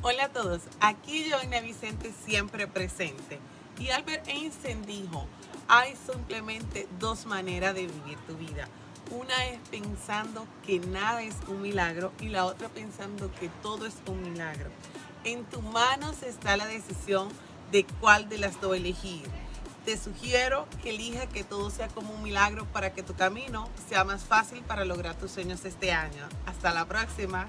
Hola a todos, aquí Joana Vicente siempre presente. Y Albert Einstein dijo, hay simplemente dos maneras de vivir tu vida. Una es pensando que nada es un milagro y la otra pensando que todo es un milagro. En tus manos está la decisión de cuál de las dos elegir. Te sugiero que elija que todo sea como un milagro para que tu camino sea más fácil para lograr tus sueños este año. Hasta la próxima.